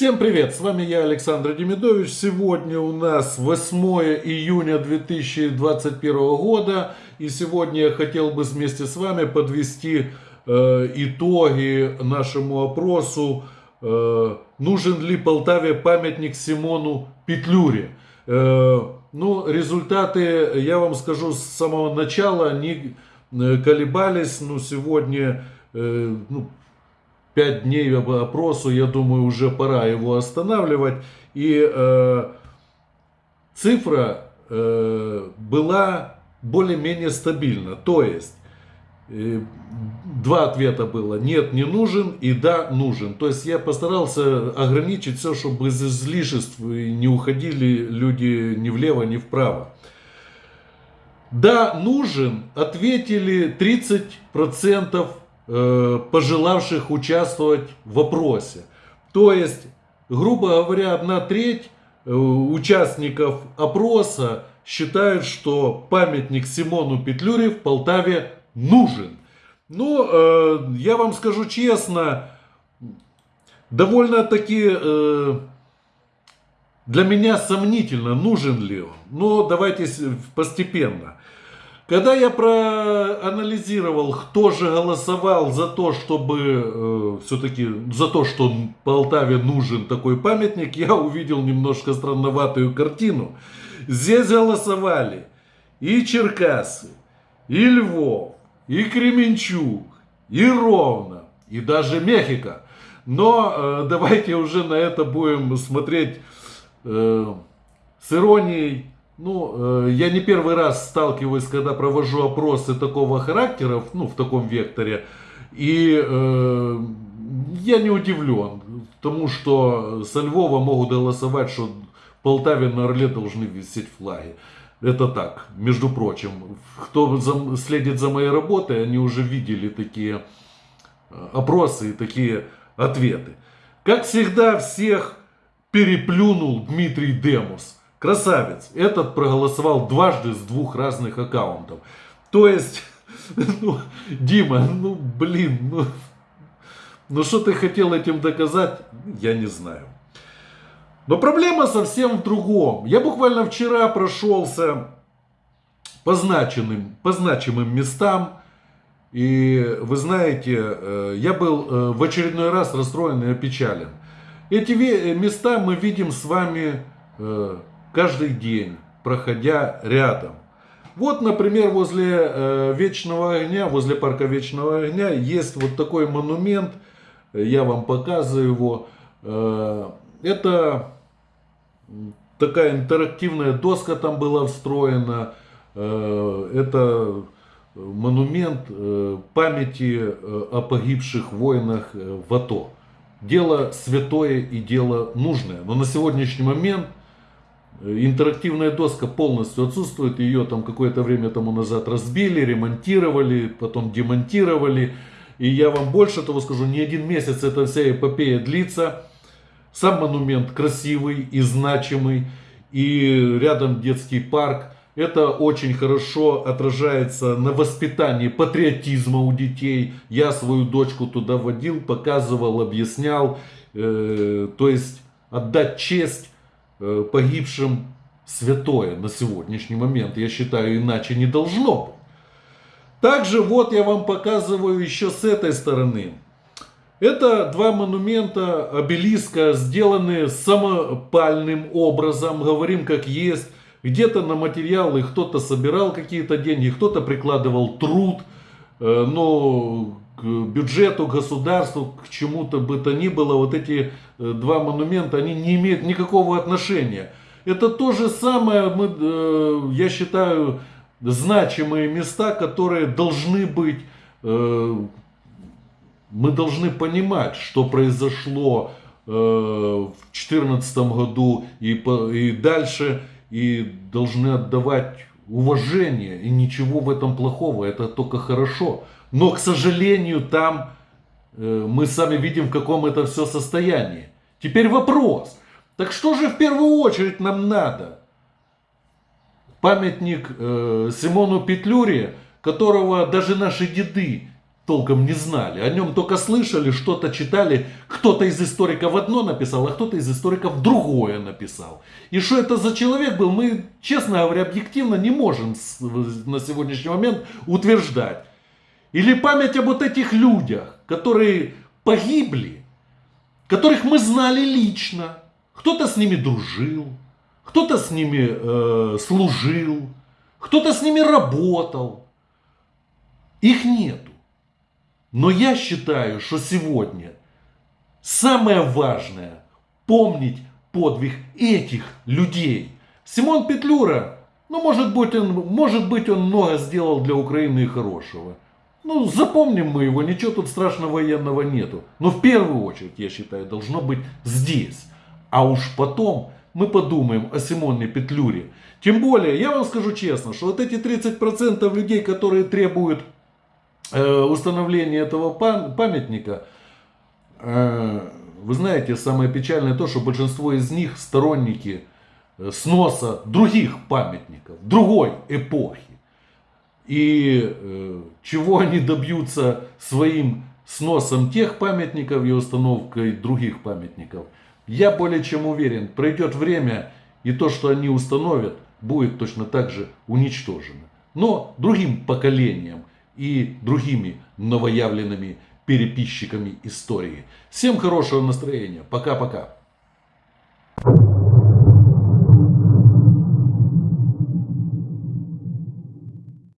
Всем привет, с вами я, Александр Демидович. Сегодня у нас 8 июня 2021 года. И сегодня я хотел бы вместе с вами подвести э, итоги нашему опросу. Э, нужен ли Полтаве памятник Симону Петлюре? Э, ну, результаты, я вам скажу, с самого начала они колебались. Но сегодня э, ну, 5 дней опросу, я думаю, уже пора его останавливать. И э, цифра э, была более-менее стабильна. То есть, э, два ответа было. Нет, не нужен и да, нужен. То есть, я постарался ограничить все, чтобы из излишеств не уходили люди ни влево, ни вправо. Да, нужен, ответили 30% Э, пожелавших участвовать в опросе. То есть, грубо говоря, одна треть э, участников опроса считают, что памятник Симону Петлюре в Полтаве нужен. Ну, э, я вам скажу честно, довольно-таки для меня сомнительно, нужен ли он. Но давайте постепенно. Когда я проанализировал, кто же голосовал за то, чтобы э, все-таки за то, что Полтаве нужен такой памятник, я увидел немножко странноватую картину. Здесь голосовали и Черкасы, и Львов, и Кременчуг, и Ровно, и даже Мехико. Но э, давайте уже на это будем смотреть э, с иронией ну, э, я не первый раз сталкиваюсь, когда провожу опросы такого характера, ну, в таком векторе, и э, я не удивлен тому, что со Львова могут голосовать, что Полтаве на Орле должны висеть флаги. Это так, между прочим. Кто за, следит за моей работой, они уже видели такие э, опросы и такие ответы. Как всегда, всех переплюнул Дмитрий Демус. Красавец. Этот проголосовал дважды с двух разных аккаунтов. То есть, ну, Дима, ну блин, ну, ну что ты хотел этим доказать, я не знаю. Но проблема совсем в другом. Я буквально вчера прошелся по значимым, по значимым местам. И вы знаете, э, я был э, в очередной раз расстроен и опечален. Эти места мы видим с вами э, каждый день, проходя рядом. Вот, например, возле э, Вечного огня, возле парка Вечного огня есть вот такой монумент. Я вам показываю его. Э, это такая интерактивная доска там была встроена. Э, это монумент э, памяти э, о погибших воинах э, в АТО. Дело святое и дело нужное. Но на сегодняшний момент Интерактивная доска полностью отсутствует, ее там какое-то время тому назад разбили, ремонтировали, потом демонтировали. И я вам больше того скажу, не один месяц эта вся эпопея длится. Сам монумент красивый и значимый, и рядом детский парк. Это очень хорошо отражается на воспитании патриотизма у детей. Я свою дочку туда водил, показывал, объяснял. Э, то есть отдать честь Э, погибшим святое на сегодняшний момент. Я считаю, иначе не должно быть. Также вот я вам показываю еще с этой стороны. Это два монумента обелиска, сделанные самопальным образом, говорим как есть. Где-то на материалы кто-то собирал какие-то деньги, кто-то прикладывал труд. Но к бюджету, государству, к чему-то бы то ни было, вот эти э, два монумента, они не имеют никакого отношения. Это то же самое, мы, э, я считаю, значимые места, которые должны быть, мы должны понимать, что произошло в 2014 году и, и дальше, и должны отдавать уважение, и ничего в этом плохого, это только хорошо. Но, к сожалению, там э, мы сами видим, в каком это все состоянии. Теперь вопрос. Так что же в первую очередь нам надо? Памятник э, Симону Петлюре, которого даже наши деды толком не знали. О нем только слышали, что-то читали. Кто-то из историков одно написал, а кто-то из историков другое написал. И что это за человек был, мы, честно говоря, объективно не можем на сегодняшний момент утверждать. Или память об вот этих людях, которые погибли, которых мы знали лично. Кто-то с ними дружил, кто-то с ними э, служил, кто-то с ними работал. Их нету. Но я считаю, что сегодня самое важное помнить подвиг этих людей. Симон Петлюра, ну может быть он, может быть он много сделал для Украины хорошего. Ну, запомним мы его, ничего тут страшного военного нету. Но в первую очередь, я считаю, должно быть здесь. А уж потом мы подумаем о Симоне Петлюре. Тем более, я вам скажу честно, что вот эти 30% людей, которые требуют э, установления этого памятника, э, вы знаете, самое печальное то, что большинство из них сторонники э, сноса других памятников, другой эпохи. И чего они добьются своим сносом тех памятников и установкой других памятников, я более чем уверен, пройдет время, и то, что они установят, будет точно так же уничтожено. Но другим поколением и другими новоявленными переписчиками истории. Всем хорошего настроения. Пока-пока.